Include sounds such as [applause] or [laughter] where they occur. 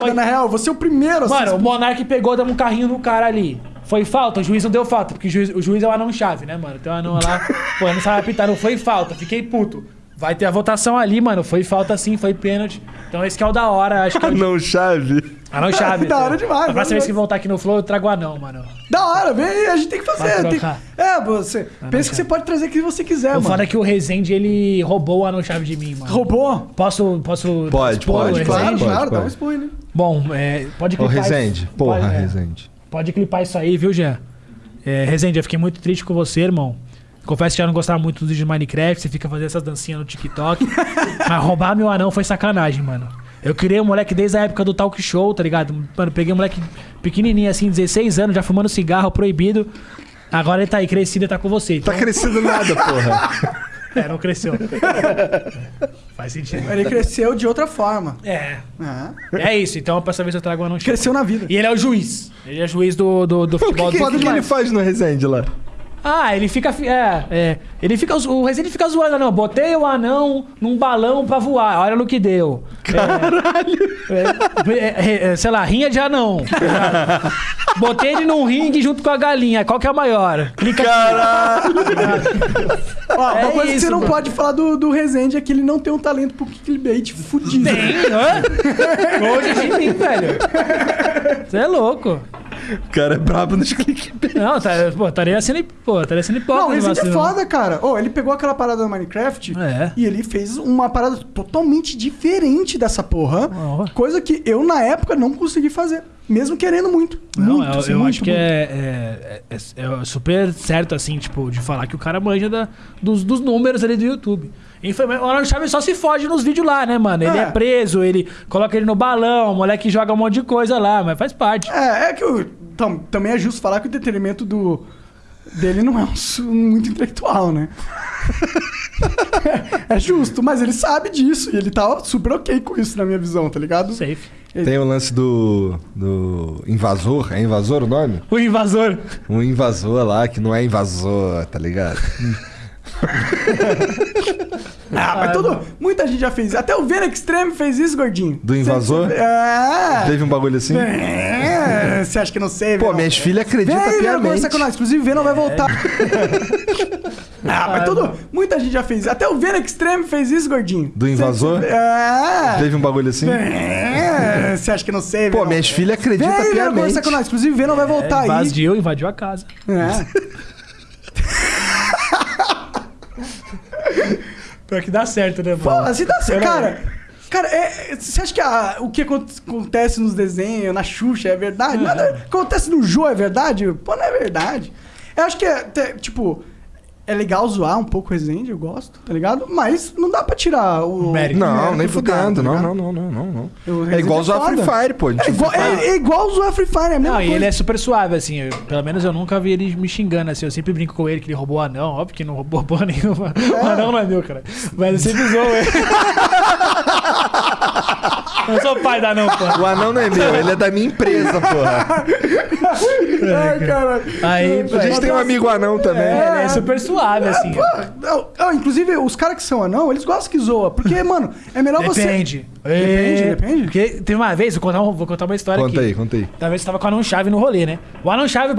Na real, você é o primeiro a Mano, o Monark pegou, deu um carrinho no cara ali. Foi falta, o juiz não deu falta, porque o juiz, o juiz é o anão-chave, né, mano? Tem um anão lá, pô, não sabe apitar, não foi falta, fiquei puto. Vai ter a votação ali, mano, foi falta sim, foi pênalti. Então esse que é o da hora, acho que é o [laughs] Não, chave. anão-chave. [laughs] Da hora demais, A próxima vez que voltar aqui no Flow, eu trago o anão, mano. Da hora, vem aí, a gente tem que fazer. Vai tem- trocar. É, você. pensa que você pode trazer o que você quiser, O mano. foda é que o Rezende, ele roubou o anão-chave de mim, mano. Roubou? Posso, posso Pode, expor pode, o Claro, Rezende? pode, claro, dá um pode. spoiler. Bom, é, pode Ô, clipar Rezende. isso- Porra, pode, é, Rezende. Pode clipar isso aí, viu, Jean? É, Rezende, eu fiquei muito triste com você, irmão. Confesso que eu não gostava muito dos vídeos de Minecraft, você fica fazendo essas dancinhas no TikTok. [laughs] mas roubar meu anão foi sacanagem, mano. Eu criei um moleque desde a época do talk show, tá ligado? Mano, peguei um moleque pequenininho assim, 16 anos, já fumando cigarro, proibido. Agora ele tá aí crescido e tá com você. Tá Então, crescendo nada, porra. [laughs] é, não cresceu. [laughs] Faz sentido. Ele cresceu de outra forma. É. É. É isso, então pra essa vez eu trago o anão Cresceu na vida. E ele é o juiz. Ele é juiz do, do, do O que, futebol que, do que, que ele faz no Rezende lá? Ah, ele fica. fi- É, é. Ele fica. O Rezende fica zoando, não. Botei o anão num balão pra voar. Olha no que deu. Caralho! É, é, é, sei lá, rinha de anão. [laughs] Botei ele num ringue junto com a galinha. Qual que é a maior? Clica Caralho! [laughs] Ó, uma É coisa que você não mano. pode falar do, do Rezende é que ele não tem um talento pro clickbait fudido. Tem, hã? [laughs] Hoje de mim, velho. Você é louco. O cara é brabo nos clickbait. Não, tá, pô, estaria sendo, pô, estaria sendo hipócrita. Não, Rezende é vacilo. foda, cara. Ô, ele pegou aquela parada do Minecraft É. e ele fez uma parada totalmente diferente dessa porra. Oh. Coisa que eu, na época, não consegui fazer. Mesmo querendo muito. Não, muito, eu, assim, eu muito, acho que muito. é, é, é- é super certo, assim, tipo, de falar que o cara manja da- dos, dos números ali do YouTube. Infelizmente, o Arnold Chaves só se foge nos vídeos lá, né, mano? Ele é. É. preso, ele coloca ele no balão, o moleque joga um monte de coisa lá, mas faz parte. É, é que o, tam- também é justo falar que o detenimento do, dele não é um muito intelectual, né? [laughs] é justo, mas ele sabe disso e ele tá super ok com isso, na minha visão, tá ligado? Safe. Tem o lance do. do. invasor. É invasor o nome? O invasor. Um invasor lá que não é invasor, tá ligado? [laughs] Ah, mas tudo. Muita gente já fez. Até o Venom Extreme fez isso, gordinho. Do invasor? É. Teve um bagulho assim? É, Você acha que não sei, Pô, minhas filhas acreditam Vem, Venom, piamente. conversar com nós. Inclusive, o Venom vai voltar. ah, mas tudo. Muita gente já fez. Até o Venom Extreme fez isso, gordinho. Do invasor? É. Teve um bagulho assim? É, Você acha que não sei, Pô, minhas filhas acreditam Vem, piamente. conversar com nós. Inclusive, [laughs] o Venom vai voltar aí. Invadiu, invadiu a casa. É. [laughs] Pior que dá certo, né, Pô, mano? assim dá certo. Cara, cara é, você acha que a- o que acon- acontece nos desenhos, na Xuxa, é verdade? Nada acontece no Jô é verdade? Pô, não é verdade. Eu acho que é, tipo, é legal zoar um pouco o Resende, eu gosto, tá ligado? Mas não dá pra tirar o. Mérito. Não, mérito nem do fudendo. tá não, não, não, não, não, É igual usar foda. Free Fire, pô. É igual, é, é igual zoar Free Fire, é a mesma Não, e ele é super suave, assim. eu- pelo menos eu nunca vi ele me xingando, assim. Eu sempre brinco com ele que ele roubou o anão. Óbvio que não roubou porra nenhuma. O anão não é meu, cara. Mas eu sempre zoou ele. [laughs] eu não sou pai da anão, pô. O anão não é meu, ele é da minha empresa, porra. Ai, cara. Aí, A gente tem um amigo anão também. É, ele é super suave, assim. Pô, não, não, inclusive, os caras que são anão, eles gostam que zoa. Porque, mano, é melhor você. Depende. Depende, É, depende. Porque teve uma vez, vou contar, um- vou contar uma história Conta aqui. aí, conta aí. Talvez você tava com o Anão Chave no rolê, né? O Anão Chave